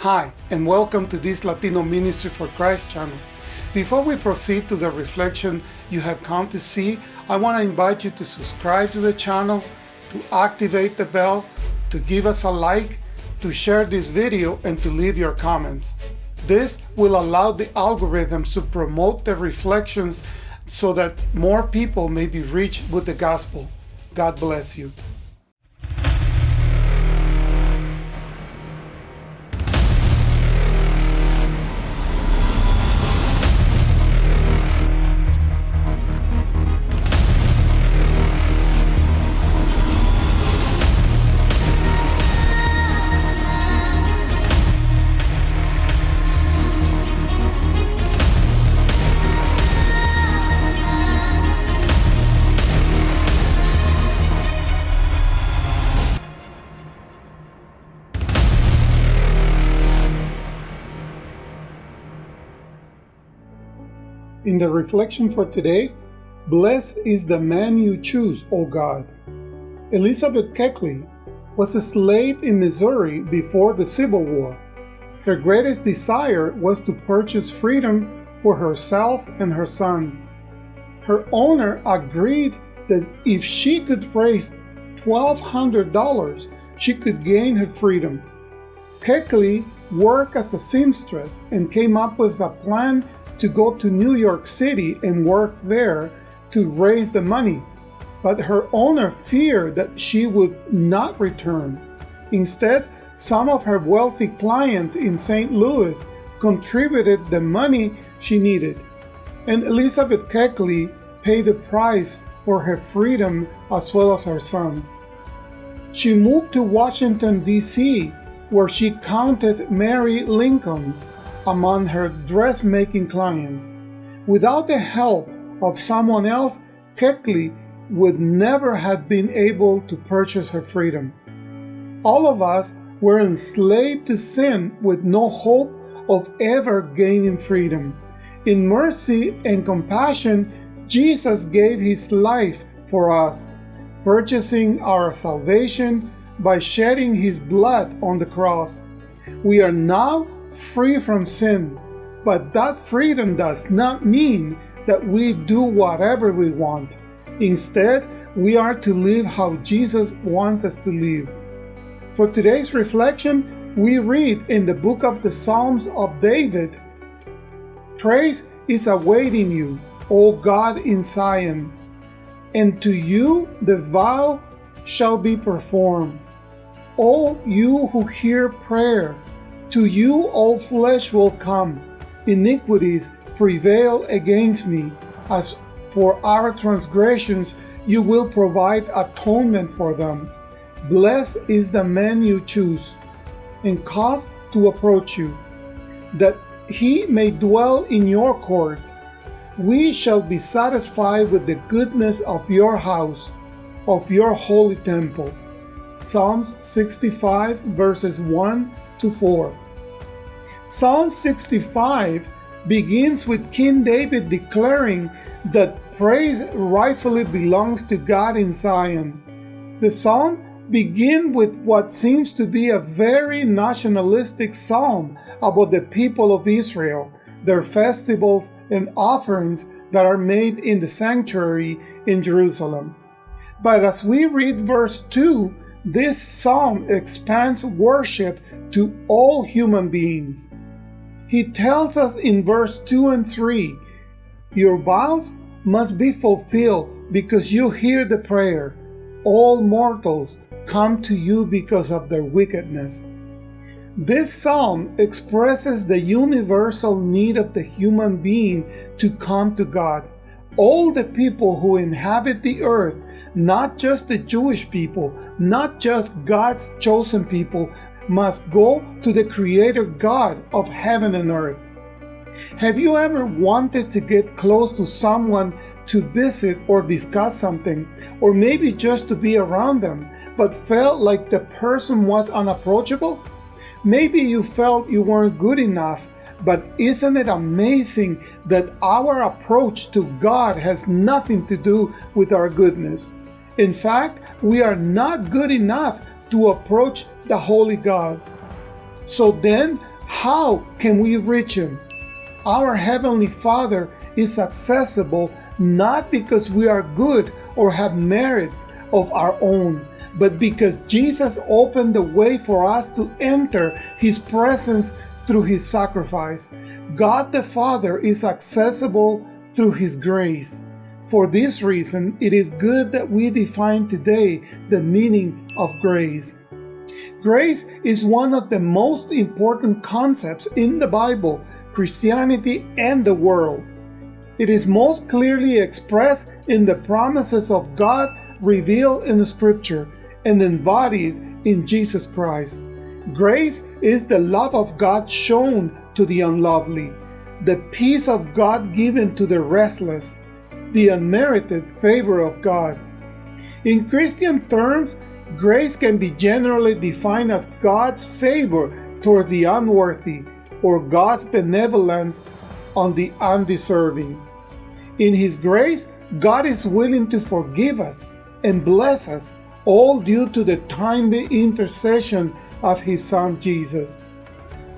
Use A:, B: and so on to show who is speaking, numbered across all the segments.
A: Hi, and welcome to this Latino Ministry for Christ channel. Before we proceed to the reflection you have come to see, I want to invite you to subscribe to the channel, to activate the bell, to give us a like, to share this video, and to leave your comments. This will allow the algorithms to promote the reflections so that more people may be reached with the gospel. God bless you. In the reflection for today, Blessed is the man you choose, O God. Elizabeth Keckley was a slave in Missouri before the Civil War. Her greatest desire was to purchase freedom for herself and her son. Her owner agreed that if she could raise $1,200, she could gain her freedom. Keckley worked as a seamstress and came up with a plan to go to New York City and work there to raise the money, but her owner feared that she would not return. Instead, some of her wealthy clients in St. Louis contributed the money she needed, and Elizabeth Keckley paid the price for her freedom as well as her son's. She moved to Washington, D.C., where she counted Mary Lincoln among her dressmaking clients. Without the help of someone else, Keckley would never have been able to purchase her freedom. All of us were enslaved to sin with no hope of ever gaining freedom. In mercy and compassion, Jesus gave his life for us, purchasing our salvation by shedding his blood on the cross. We are now free from sin. But that freedom does not mean that we do whatever we want. Instead, we are to live how Jesus wants us to live. For today's reflection, we read in the book of the Psalms of David Praise is awaiting you, O God in Zion, and to you the vow shall be performed. O you who hear prayer, to you all flesh will come, iniquities prevail against me. As for our transgressions, you will provide atonement for them. Blessed is the man you choose, and cause to approach you, that he may dwell in your courts. We shall be satisfied with the goodness of your house, of your holy temple. Psalms 65 verses 1 to 4. Psalm 65 begins with King David declaring that praise rightfully belongs to God in Zion. The psalm begins with what seems to be a very nationalistic psalm about the people of Israel, their festivals and offerings that are made in the sanctuary in Jerusalem. But as we read verse 2, this psalm expands worship to all human beings. He tells us in verse 2 and 3 Your vows must be fulfilled because you hear the prayer. All mortals come to you because of their wickedness. This psalm expresses the universal need of the human being to come to God. All the people who inhabit the earth not just the Jewish people, not just God's chosen people, must go to the Creator God of heaven and earth. Have you ever wanted to get close to someone to visit or discuss something, or maybe just to be around them, but felt like the person was unapproachable? Maybe you felt you weren't good enough but isn't it amazing that our approach to God has nothing to do with our goodness? In fact, we are not good enough to approach the Holy God. So then, How can we reach Him? Our Heavenly Father is accessible not because we are good or have merits of our own, but because Jesus opened the way for us to enter His presence through His sacrifice. God the Father is accessible through His grace. For this reason, it is good that we define today the meaning of grace. Grace is one of the most important concepts in the Bible, Christianity, and the world. It is most clearly expressed in the promises of God revealed in the Scripture and embodied in Jesus Christ. Grace is the love of God shown to the unlovely, the peace of God given to the restless, the unmerited favor of God. In Christian terms, grace can be generally defined as God's favor towards the unworthy or God's benevolence on the undeserving. In His grace, God is willing to forgive us and bless us, all due to the timely intercession of His Son Jesus.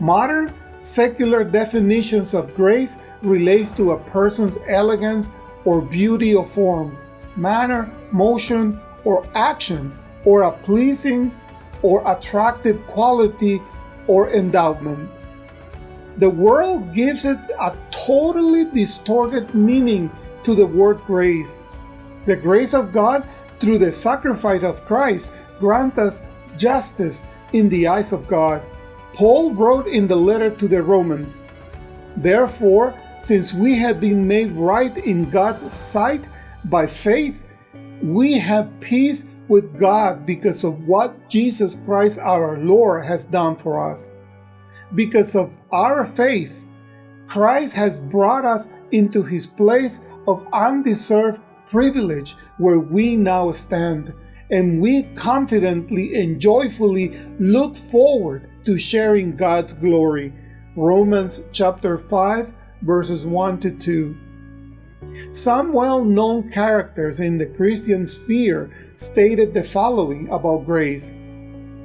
A: Modern secular definitions of grace relates to a person's elegance or beauty of form, manner, motion, or action, or a pleasing or attractive quality or endowment. The world gives it a totally distorted meaning to the word grace. The grace of God through the sacrifice of Christ grant us justice in the eyes of God. Paul wrote in the letter to the Romans, Therefore, since we have been made right in God's sight by faith, we have peace with God because of what Jesus Christ our Lord has done for us. Because of our faith, Christ has brought us into his place of undeserved privilege where we now stand, and we confidently and joyfully look forward to sharing God's glory. Romans chapter 5 verses 1 to 2. Some well known characters in the Christian sphere stated the following about grace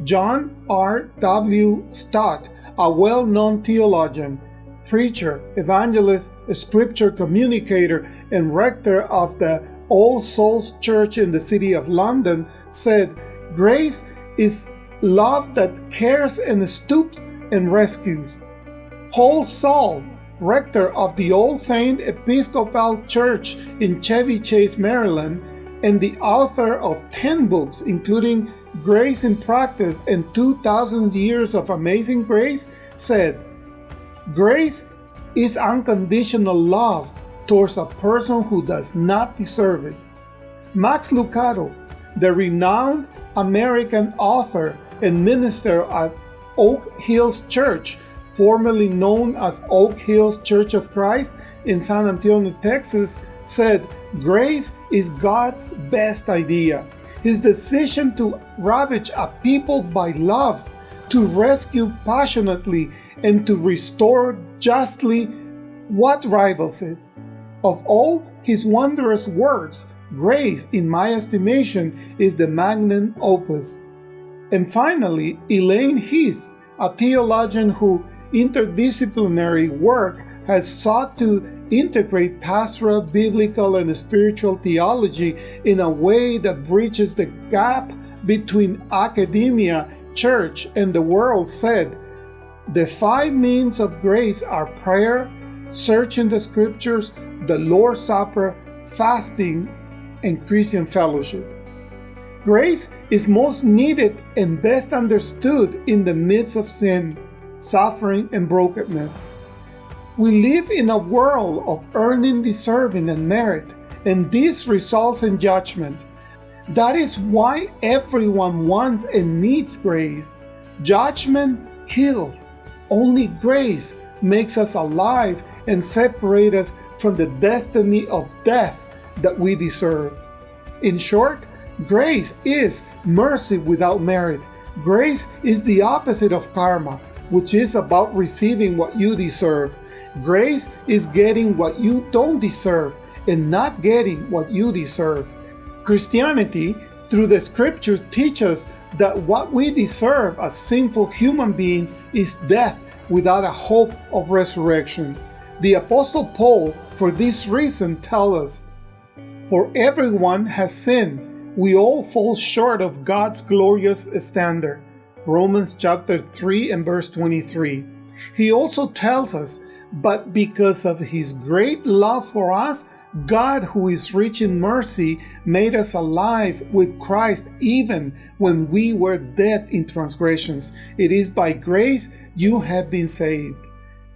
A: John R. W. Stott, a well known theologian, preacher, evangelist, scripture communicator, and rector of the All Souls Church in the city of London, said, Grace is love that cares and stoops and rescues. Paul Zahl rector of the All Saints Episcopal Church in Chevy Chase, Maryland, and the author of 10 books, including Grace in Practice and 2,000 Years of Amazing Grace, said, Grace is unconditional love towards a person who does not deserve it. Max Lucado, the renowned American author and minister at Oak Hills Church, formerly known as Oak Hills Church of Christ in San Antonio, Texas, said, Grace is God's best idea. His decision to ravage a people by love, to rescue passionately, and to restore justly what rivals it? Of all his wondrous works, grace, in my estimation, is the magnum opus. And finally, Elaine Heath, a theologian who interdisciplinary work has sought to integrate pastoral, biblical, and spiritual theology in a way that bridges the gap between academia, church, and the world, said, The five means of grace are prayer, searching the scriptures, the Lord's Supper, fasting, and Christian fellowship. Grace is most needed and best understood in the midst of sin suffering, and brokenness. We live in a world of earning, deserving, and merit, and this results in judgment. That is why everyone wants and needs grace. Judgment kills. Only grace makes us alive and separate us from the destiny of death that we deserve. In short, grace is mercy without merit. Grace is the opposite of karma which is about receiving what you deserve. Grace is getting what you don't deserve and not getting what you deserve. Christianity, through the scriptures, teaches that what we deserve as sinful human beings is death without a hope of resurrection. The Apostle Paul, for this reason, tells us, For everyone has sinned, we all fall short of God's glorious standard. Romans chapter 3 and verse 23. He also tells us, But because of his great love for us, God, who is rich in mercy, made us alive with Christ even when we were dead in transgressions. It is by grace you have been saved.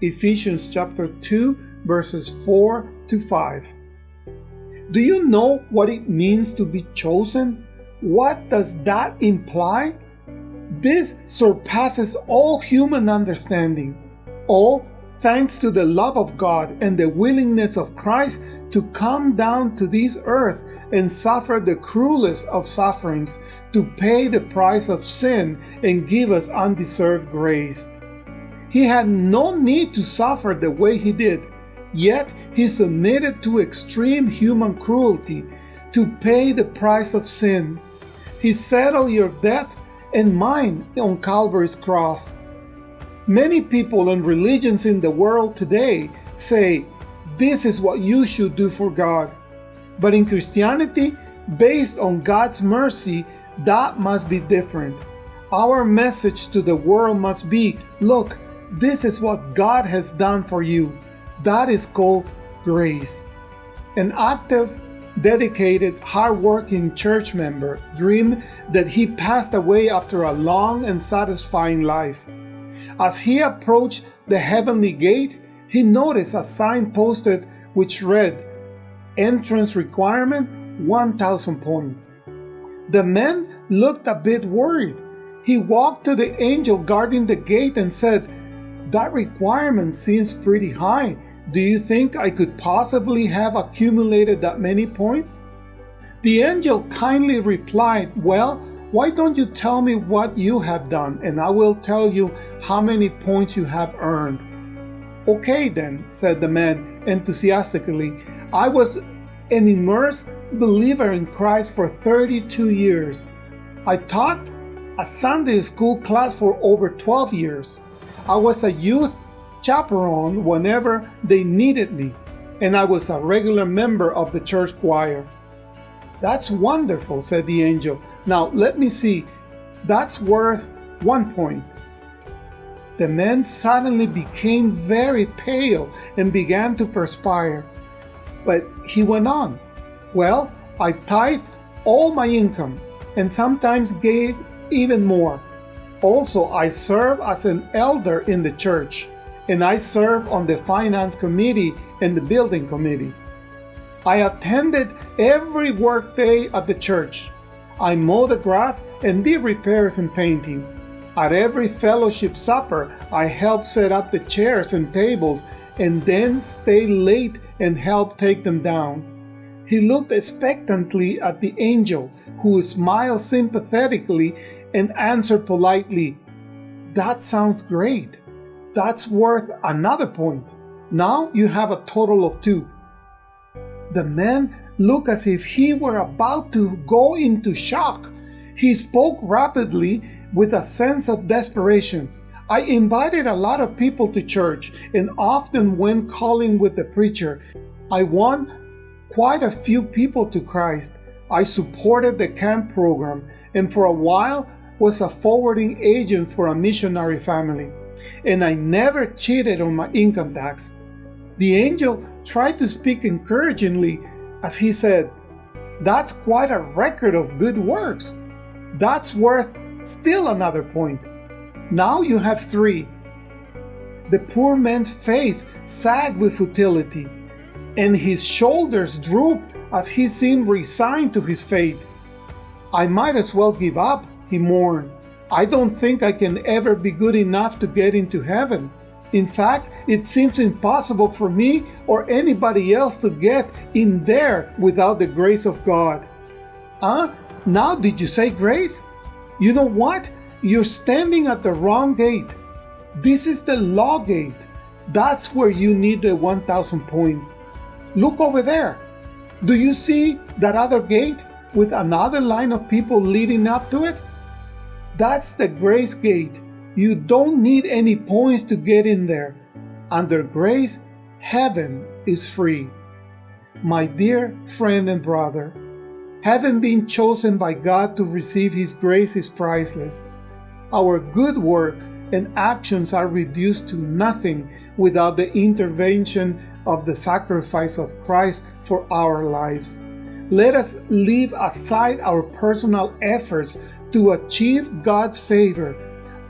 A: Ephesians chapter 2, verses 4 to 5. Do you know what it means to be chosen? What does that imply? This surpasses all human understanding. All thanks to the love of God and the willingness of Christ to come down to this earth and suffer the cruelest of sufferings to pay the price of sin and give us undeserved grace. He had no need to suffer the way he did, yet he submitted to extreme human cruelty to pay the price of sin. He settled your death and mine on Calvary's cross. Many people and religions in the world today say, this is what you should do for God. But in Christianity, based on God's mercy, that must be different. Our message to the world must be, look, this is what God has done for you. That is called grace. An active, dedicated, hard-working church member dreamed that he passed away after a long and satisfying life. As he approached the heavenly gate, he noticed a sign posted which read, Entrance requirement 1000 points. The man looked a bit worried. He walked to the angel guarding the gate and said, That requirement seems pretty high. Do you think I could possibly have accumulated that many points? The angel kindly replied, Well, why don't you tell me what you have done, and I will tell you how many points you have earned? Okay, then, said the man enthusiastically. I was an immersed believer in Christ for 32 years. I taught a Sunday school class for over 12 years. I was a youth chaperone whenever they needed me, and I was a regular member of the church choir. That's wonderful, said the angel. Now let me see. That's worth one point. The man suddenly became very pale and began to perspire. But he went on. Well, I tithe all my income and sometimes gave even more. Also, I serve as an elder in the church and I serve on the finance committee and the building committee. I attended every workday at the church. I mow the grass and did repairs and painting. At every fellowship supper, I help set up the chairs and tables and then stay late and help take them down. He looked expectantly at the angel, who smiled sympathetically and answered politely, That sounds great. That's worth another point. Now you have a total of two. The man looked as if he were about to go into shock. He spoke rapidly with a sense of desperation. I invited a lot of people to church and often went calling with the preacher. I won quite a few people to Christ. I supported the camp program and for a while was a forwarding agent for a missionary family. And I never cheated on my income tax. The angel tried to speak encouragingly as he said, That's quite a record of good works. That's worth still another point. Now you have three. The poor man's face sagged with futility, and his shoulders drooped as he seemed resigned to his fate. I might as well give up, he mourned. I don't think I can ever be good enough to get into heaven. In fact, it seems impossible for me or anybody else to get in there without the grace of God. Huh? Now did you say grace? You know what? You're standing at the wrong gate. This is the law gate. That's where you need the 1000 points. Look over there. Do you see that other gate with another line of people leading up to it? That's the grace gate. You don't need any points to get in there. Under grace, heaven is free. My dear friend and brother, having been chosen by God to receive His grace is priceless. Our good works and actions are reduced to nothing without the intervention of the sacrifice of Christ for our lives. Let us leave aside our personal efforts to achieve God's favor.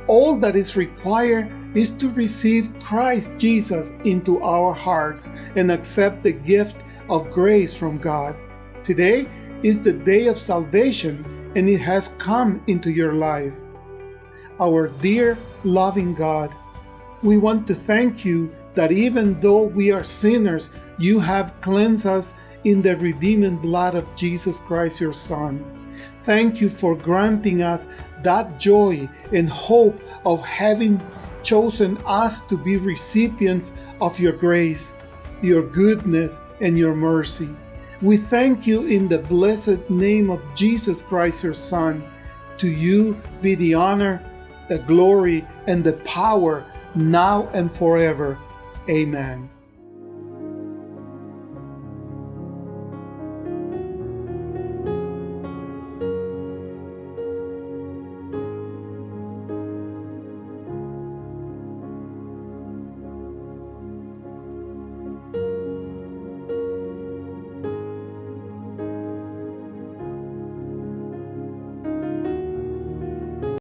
A: All that is required is to receive Christ Jesus into our hearts and accept the gift of grace from God. Today is the day of salvation and it has come into your life. Our dear, loving God, we want to thank you that even though we are sinners, you have cleansed us in the redeeming blood of Jesus Christ, your Son. Thank you for granting us that joy and hope of having chosen us to be recipients of your grace, your goodness, and your mercy. We thank you in the blessed name of Jesus Christ, your Son. To you be the honor, the glory, and the power now and forever. Amen.